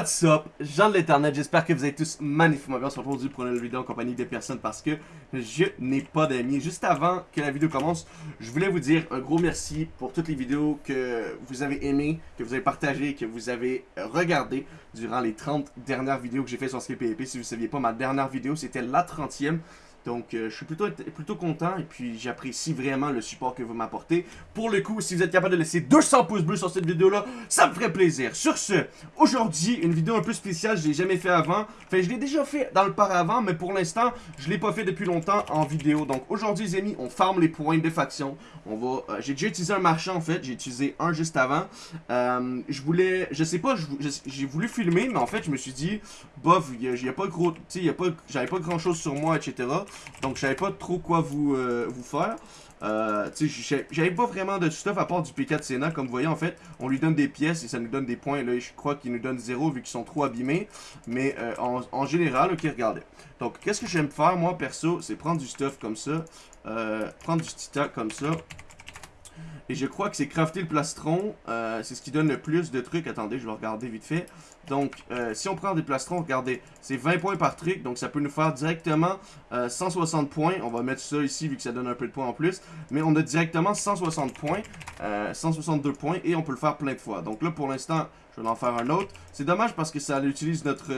What's up, Jean de l'Internet, j'espère que vous êtes tous magnifiquement bien. Se retrouve aujourd'hui pour une vidéo en compagnie des personnes parce que je n'ai pas d'amis. Juste avant que la vidéo commence, je voulais vous dire un gros merci pour toutes les vidéos que vous avez aimées, que vous avez partagées, que vous avez regardées durant les 30 dernières vidéos que j'ai fait sur Skill PvP. Si vous ne saviez pas, ma dernière vidéo, c'était la 30e. Donc, euh, je suis plutôt, plutôt content et puis j'apprécie vraiment le support que vous m'apportez. Pour le coup, si vous êtes capable de laisser 200 pouces bleus sur cette vidéo-là, ça me ferait plaisir. Sur ce, aujourd'hui, une vidéo un peu spéciale, je l'ai jamais fait avant. Enfin, je l'ai déjà fait dans le par avant, mais pour l'instant, je l'ai pas fait depuis longtemps en vidéo. Donc, aujourd'hui, les amis, on farme les points de faction. On va... Euh, j'ai déjà utilisé un marchand, en fait. J'ai utilisé un juste avant. Euh, je voulais... Je sais pas, j'ai voulu filmer, mais en fait, je me suis dit, bof, il n'y a, pas gros... Tu sais, j'avais pas grand-chose sur moi, etc. Donc, je savais pas trop quoi vous, euh, faire. Euh, j'avais pas vraiment de stuff à part du P4 Sénat. Comme vous voyez, en fait, on lui donne des pièces et ça nous donne des points. Là, je crois qu'il nous donne zéro vu qu'ils sont trop abîmés. Mais euh, en, général, ok, regardez. Donc, qu'est-ce que j'aime faire, moi, perso, c'est prendre du stuff comme ça. Prendre du titan comme ça. Et je crois que c'est crafter le plastron. Euh, c'est ce qui donne le plus de trucs. Attendez, je vais regarder vite fait. Donc, euh, si on prend des plastrons, regardez, c'est 20 points par truc. Donc, ça peut nous faire directement 160 euh, points. On va mettre ça ici vu que ça donne un peu de points en plus. Mais on a directement 160 points. 162 points. Et on peut le faire plein de fois. Donc là, pour l'instant, je vais en faire un autre. C'est dommage parce que ça utilise notre...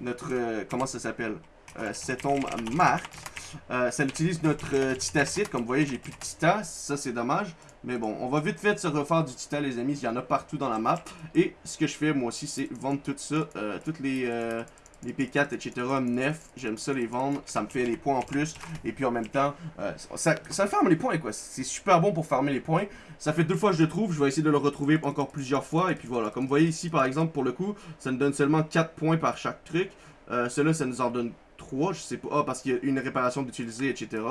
notre... comment ça s'appelle? Cet ombre marque. Euh, ça utilise notre euh, titacite. Comme vous voyez, j'ai plus de tita. Ça, c'est dommage. Mais bon, on va vite fait se refaire du tita, les amis. Il y en a partout dans la map. Et ce que je fais, moi aussi, c'est vendre tout ça. Euh, toutes les... les P4, etc. Nef, j'aime ça les vendre, ça me fait les points en plus. Et puis en même temps, ça, ça farme les points quoi. C'est super bon pour farmer les points. Ça fait deux fois que je le trouve, je vais essayer de le retrouver encore plusieurs fois. Et puis voilà, comme vous voyez ici par exemple, pour le coup, ça nous donne seulement 4 points par chaque truc. Euh, Cela, ça nous en donne 3, je sais pas. Ah, parce qu'il y a une réparation d'utiliser, etc.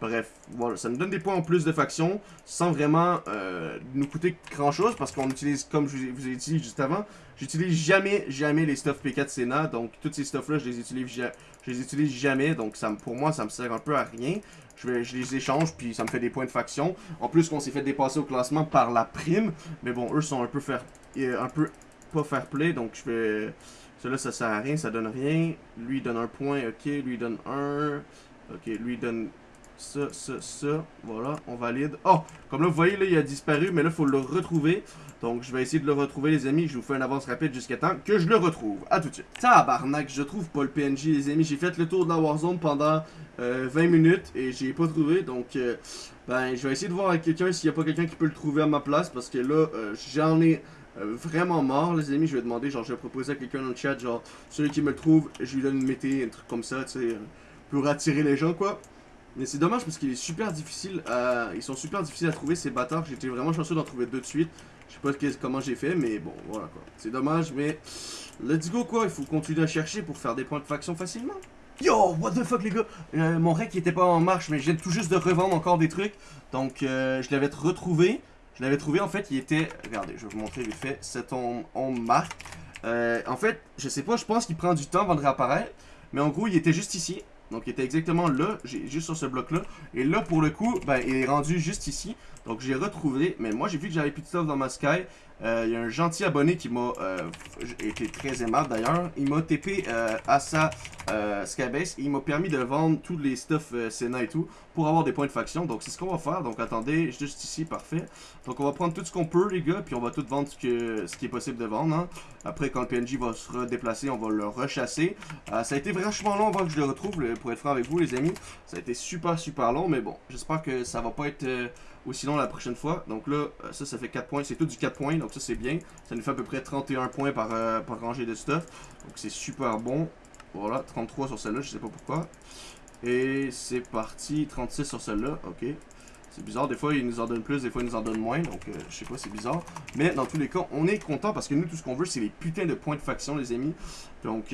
Bref, voilà, ça nous donne des points en plus de faction, sans vraiment euh, nous coûter grand chose, parce qu'on utilise, comme je vous ai dit juste avant, j'utilise jamais, jamais les stuff P4 Senna, donc tous ces stuff-là, je les utilise je les utilise jamais, donc ça, pour moi, ça me sert un peu à rien. Je, vais, je les échange, puis ça me fait des points de faction. En plus, qu'on s'est fait dépasser au classement par la prime, mais bon, eux sont un peu faire, euh, un peu pas fair play, donc je vais... Celui-là, ça sert à rien, ça donne rien. Lui, donne un point, ok. Lui, donne un. Ok, lui, donne ça, ça, ça. Voilà, on valide. Oh, comme là, vous voyez, là, il a disparu, mais là, il faut le retrouver. Donc, je vais essayer de le retrouver, les amis. Je vous fais une avance rapide jusqu'à temps que je le retrouve. A tout de suite. Tabarnak, je trouve pas le PNJ, les amis. J'ai fait le tour de la Warzone pendant 20 euh, minutes et j'ai pas trouvé. Donc, euh, ben, je vais essayer de voir avec quelqu'un s'il y a pas quelqu'un qui peut le trouver à ma place. Parce que là, euh, j'en ai euh, vraiment mort, les amis. Je vais demander, genre, je vais proposer à quelqu'un dans le chat, genre, celui qui me le trouve, je lui donne une mété, un truc comme ça, tu sais, euh, pour attirer les gens, quoi. Mais c'est dommage parce qu'il est super difficile à... Ils sont super difficiles à trouver, ces bâtards. J'étais vraiment chanceux d'en trouver deux de suite. Je sais pas comment j'ai fait, mais bon, voilà, quoi. C'est dommage, mais... Let's go, quoi. Il faut continuer à chercher pour faire des points de faction facilement. Yo, what the fuck les gars? Euh, Mon rec était pas en marche mais je viens tout juste de revendre encore des trucs Donc je l'avais retrouvé je l'avais trouvé, en fait, il était... Regardez, je vais vous montrer vite fait. C'est on, on marque. Euh, en fait, je sais pas, je pense qu'il prend du temps avant de réapparaître. Mais en gros, il était juste ici. Donc, il était exactement là, juste sur ce bloc-là. Et là, pour le coup, ben, il est rendu juste ici. Donc, j'ai retrouvé. Mais moi, j'ai vu que j'avais plus de stuff dans ma Sky. Euh, il y a un gentil abonné qui m'a euh, été très aimable d'ailleurs. Il m'a TP euh, à sa Skybase et il m'a permis de vendre tous les stuff Senna et tout pour avoir des points de faction. Donc c'est ce qu'on va faire. Donc attendez, juste ici, parfait. Donc on va prendre tout ce qu'on peut les gars, puis on va tout vendre ce, que, ce qui est possible de vendre. Hein. Après quand le PNJ va se redéplacer, on va le rechasser. ça a été vachement long avant que je le retrouve, pour être franc avec vous les amis. Ça a été super super long, mais bon, j'espère que ça va pas être ou sinon la prochaine fois. Donc là, euh, ça, ça fait 4 points. C'est tout du 4 points, donc ça c'est bien. Ça nous fait à peu près 31 points par, euh, par rangée de stuff. Donc c'est super bon. Voilà, 33 sur celle-là, je sais pas pourquoi. Et c'est parti, 36 sur celle-là, ok. C'est bizarre, des fois ils nous en donnent plus, des fois ils nous en donnent moins, donc euh, je sais pas, c'est bizarre. Mais dans tous les cas, on est content parce que nous, tout ce qu'on veut, c'est les putains de points de faction, les amis. Donc,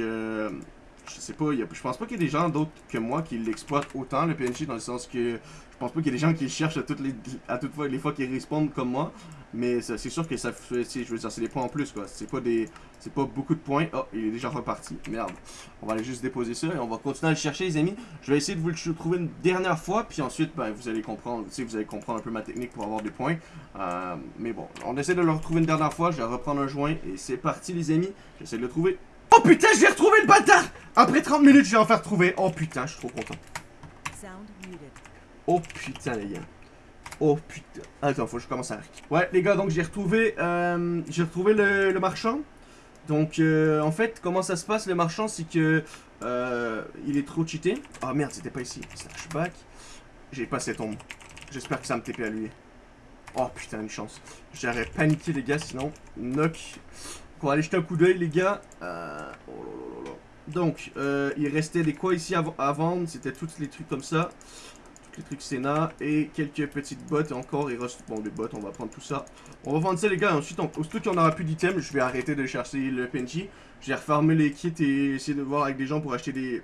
je sais pas, je pense pas qu'il y ait des gens d'autres que moi qui l'exploitent autant, le PNJ, dans le sens que je pense pas qu'il y ait des gens qui cherchent à toutes les, à toutes fois, les fois qu'ils répondent comme moi. Mais c'est sûr que ça je veux dire, c'est des points en plus, quoi. C'est pas des, c'est pas beaucoup de points. Oh, il est déjà reparti. Merde. On va aller juste déposer ça et on va continuer à le chercher, les amis. Je vais essayer de vous le trouver une dernière fois, puis ensuite, ben, vous allez comprendre, vous allez comprendre un peu ma technique pour avoir des points. Euh, mais bon, on essaie de le retrouver une dernière fois. Je vais reprendre un joint et c'est parti, les amis. J'essaie de le trouver. Oh putain, j'ai retrouvé le bâtard Après 30 minutes, je vais enfin retrouver. Oh putain, je suis trop content. Oh putain, les gars. Oh putain. Attends, faut que je commence à Ouais, les gars, donc j'ai retrouvé, euh, j'ai retrouvé le, marchand. Donc, euh, en fait, comment ça se passe, le marchand, c'est que euh, il est trop cheaté. Ah merde, c'était pas ici. Slashback. J'ai pas cette ombre. J'espère que ça me TP à lui. Oh putain, une chance. J'aurais paniqué, les gars, sinon. Knock. Va aller jeter un coup d'œil, les gars. Euh, oh Donc, euh, il restait des quoi ici à, vendre? C'était tous les trucs comme ça les trucs Sénat et quelques petites bottes encore. Bon, des bottes, on va prendre tout ça. On va vendre ça, les gars. Ensuite, on, aussitôt qu'on aura plus d'items, je vais arrêter de chercher le PNJ. Je vais refarmer les kits et essayer de voir avec des gens pour acheter des,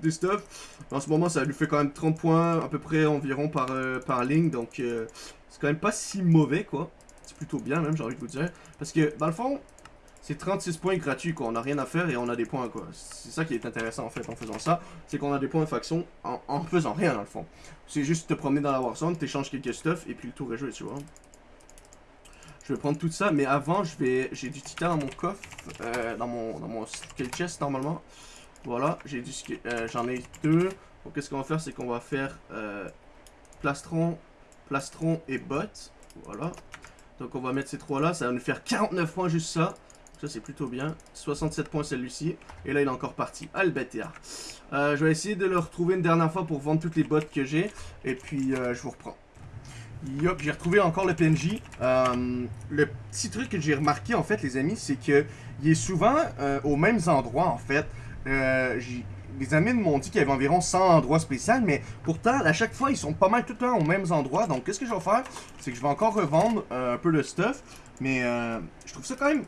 des stuff. En ce moment, ça lui fait quand même 30 points à peu près environ par, euh, par ligne. Donc, c'est quand même pas si mauvais, quoi. C'est plutôt bien, même, j'ai envie de vous dire. Parce que, dans le fond, c'est 36 points gratuits, quoi. On n'a rien à faire et on a des points, quoi. C'est ça qui est intéressant, en fait, en faisant ça. C'est qu'on a des points de faction en, faisant rien, dans le fond. C'est juste te promener dans la Warzone, t'échanges quelques stuff et puis le tour est joué, tu vois. Je vais prendre tout ça, mais avant, je vais, j'ai du titan dans mon coffre, euh, dans mon, dans mon skill chest, normalement. Voilà, j'ai du, euh, j'en ai deux. Donc, qu'est-ce qu'on va faire, c'est qu'on va faire euh, plastron, plastron et bot. Voilà. Donc, on va mettre ces trois-là, ça va nous faire 49 points, juste ça. Ça, c'est plutôt bien. 67 points celui-ci. Et là, il est encore parti. Ah, euh, je vais essayer de le retrouver une dernière fois pour vendre toutes les bottes que j'ai. Et puis, euh, je vous reprends. Yop, j'ai retrouvé encore le PNJ. Euh, le petit truc que j'ai remarqué, en fait, les amis, c'est que il est souvent aux mêmes endroits, en fait. les amis m'ont dit qu'il y avait environ 100 endroits spéciaux, mais pourtant, à chaque fois, ils sont pas mal tout le temps aux mêmes endroits. Donc, qu'est-ce que je vais faire? C'est que je vais encore revendre un peu de stuff. Mais je trouve ça quand même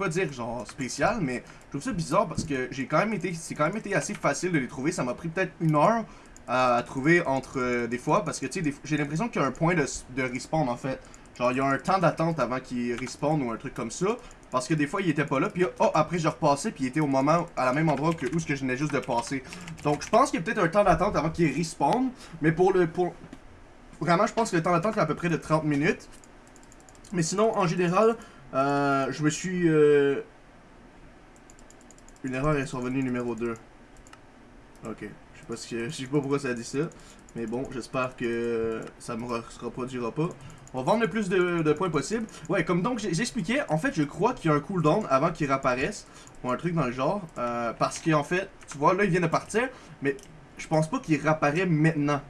pas dire genre spécial, mais je trouve ça bizarre parce que j'ai quand même été, c'est quand même été assez facile de les trouver. Ça m'a pris peut-être une heure à, trouver entre euh, des fois parce que tu sais, j'ai l'impression qu'il y a un point de, de, respawn en fait. Genre, il y a un temps d'attente avant qu'il respawn ou un truc comme ça. Parce que des fois, il était pas là, puis oh, après, je repassais, puis il était au moment, à la même endroit que où ce que je venais juste de passer. Donc, je pense qu'il y a peut-être un temps d'attente avant qu'il respawn. Mais pour le. pour Vraiment, je pense que le temps d'attente est à peu près de 30 minutes. Mais sinon, en général, euh, je me suis... Euh... Une erreur est survenue numéro 2. Ok. Je sais pas, que... je sais pas pourquoi ça a dit ça. Mais bon, j'espère que ça me reproduira pas. On va vendre le plus de, points possible. Ouais, comme donc j'expliquais, en fait, je crois qu'il y a un cooldown avant qu'il réapparaisse. Ou un truc dans le genre. Euh, parce qu'en fait, tu vois, là, il vient de partir. Mais je pense pas qu'il réapparaît maintenant.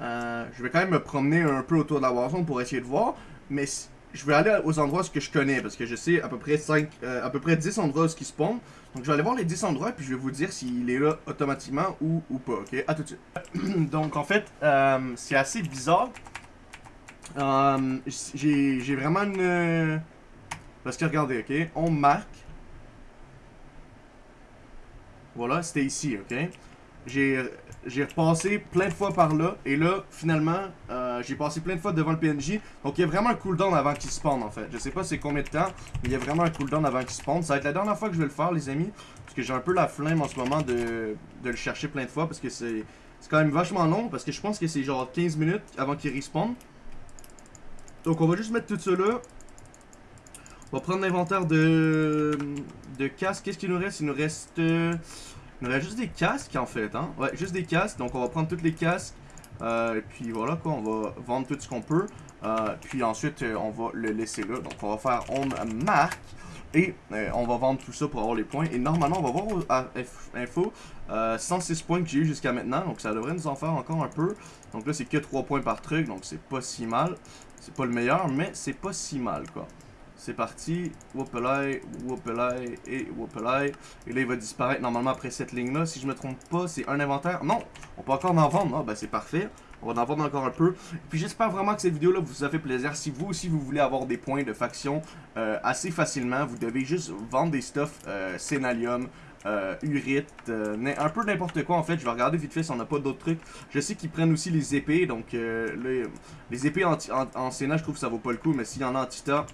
Euh, je vais quand même me promener un peu autour de la Warzone pour essayer de voir. Mais je vais aller aux endroits que je connais parce que je sais à peu près 5, euh, à peu près 10 endroits où ils spawn. Donc je vais aller voir les 10 endroits puis je vais vous dire s'il est là automatiquement ou, ou pas, ok? À tout de suite. Donc en fait, euh, c'est assez bizarre. Euh, j'ai vraiment une... Parce que regardez, ok? On marque. Voilà, c'était ici, ok? J'ai j'ai repassé plein de fois par là. Et là, finalement, euh, j'ai passé plein de fois devant le PNJ. Donc, il y a vraiment un cooldown avant qu'il spawn, en fait. Je sais pas c'est combien de temps, mais il y a vraiment un cooldown avant qu'il spawn. Ça va être la dernière fois que je vais le faire, les amis. Parce que j'ai un peu la flemme en ce moment de, de le chercher plein de fois. Parce que c'est quand même vachement long. Parce que je pense que c'est genre 15 minutes avant qu'il respawn. Donc, on va juste mettre tout ça. On va prendre l'inventaire de, de casque. Qu'est-ce qu'il nous reste? Il nous reste... Il nous reste juste des casques en fait, hein. Ouais, juste des casques. Donc on va prendre tous les casques. Euh, et puis voilà quoi, on va vendre tout ce qu'on peut. Euh, puis ensuite, euh, on va le laisser là. Donc on va faire on marque. Et on va vendre tout ça pour avoir les points. Et normalement, on va voir info 106 points que j'ai eu jusqu'à maintenant. Donc ça devrait nous en faire encore un peu. Donc là, c'est que 3 points par truc. Donc c'est pas si mal. C'est pas le meilleur, mais c'est pas si mal quoi. C'est parti. Whoopelay, Whoopelay et Whoopelay. Et là, il va disparaître normalement après cette ligne-là. Si je me trompe pas, c'est un inventaire. Non, on peut encore en vendre. Ah, ben c'est parfait. On va en vendre encore un peu. Et puis j'espère vraiment que cette vidéo-là vous a fait plaisir. Si vous aussi vous voulez avoir des points de faction euh, assez facilement, vous devez juste vendre des stuff euh, Scénalium, euh, urite, euh, un peu n'importe quoi en fait. Je vais regarder vite fait si on n'a pas d'autres trucs. Je sais qu'ils prennent aussi les épées, donc les, les, épées en, en, Sénat, je trouve que ça vaut pas le coup, mais s'il y en a en Tita,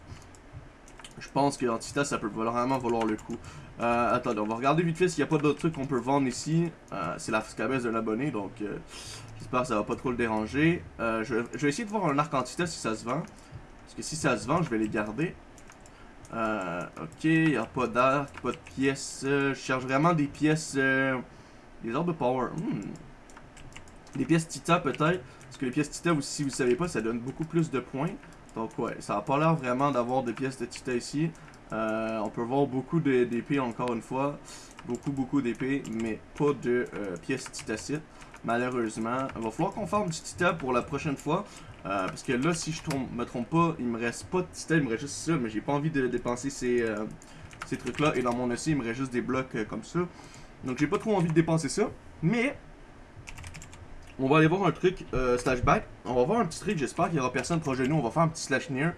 je pense que en Tita, ça peut vraiment valoir le coup. Euh, attendez, on va regarder vite fait s'il n'y a pas d'autres trucs qu'on peut vendre ici. Euh, c'est la cabesse de l'abonné, donc euh, j'espère que ça va pas trop le déranger. Je, vais essayer de voir un arc antita si ça se vend. Parce que si ça se vend, je vais les garder. Ok, il n'y a pas d'arc, pas de pièces. je cherche vraiment des pièces... des ordres de power. Hmm. Des pièces Tita peut-être. Parce que les pièces Tita, si vous ne savez pas, ça donne beaucoup plus de points. Donc ouais, ça n'a pas l'air vraiment d'avoir des pièces de Tita ici. Euh, on peut voir beaucoup d'épées encore une fois. Beaucoup, beaucoup d'épées, mais pas de euh, pièces titacites. Malheureusement. Il va falloir qu'on forme du tita pour la prochaine fois. Euh, parce que là, si je ne me trompe pas, il me reste pas de tita, il me reste juste ça. Mais j'ai pas envie de dépenser ces, ces trucs-là. Et dans mon essai, il me reste juste des blocs comme ça. Donc j'ai pas trop envie de dépenser ça. Mais on va aller voir un truc slash back. On va voir un petit truc, j'espère qu'il y aura personne proche de nous. On va faire un petit slash near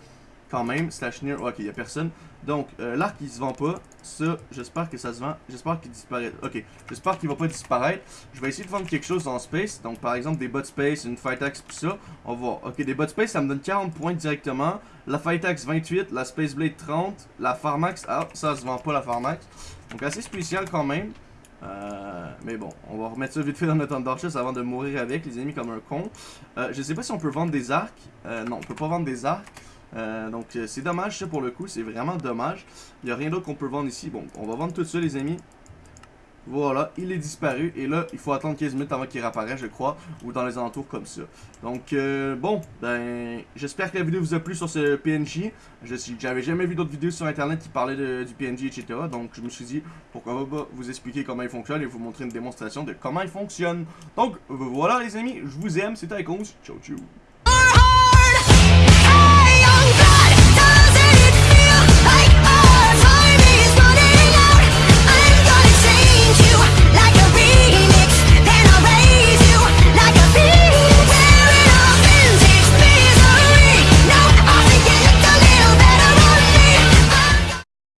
quand même. Slash near, ok, il y a personne. Donc, euh, l'arc il se vend pas. Ça, j'espère que ça se vend. J'espère qu'il disparaît. Ok, j'espère qu'il va pas disparaître. Je vais essayer de vendre quelque chose en space. Donc, par exemple, des bots space, une fight axe, tout ça. On va voir. Ok, des bots space, ça me donne 40 points directement. La fight axe 28, la space blade 30, la farmax, ah, ça se vend pas la farmax. Donc, assez spécial quand même. Euh, mais bon, on va remettre ça vite fait dans notre Thunderchest avant de mourir avec, les ennemis comme un con. Euh, je sais pas si on peut vendre des arcs. Euh, non, on peut pas vendre des arcs. Euh, donc c'est dommage ça pour le coup, c'est vraiment dommage. Il n'y a rien d'autre qu'on peut vendre ici. Bon, on va vendre tout ça les amis. Voilà, il est disparu. Et là, il faut attendre 15 minutes avant qu'il réapparaisse, je crois. Ou dans les alentours comme ça. Donc, euh, bon, ben, j'espère que la vidéo vous a plu sur ce PNJ. J'avais jamais vu d'autres vidéos sur Internet qui parlaient du PNJ, etc. Donc, je me suis dit, pourquoi pas vous expliquer comment il fonctionne et vous montrer une démonstration de comment il fonctionne. Donc, voilà les amis, je vous aime, c'était Icons. Ciao, ciao.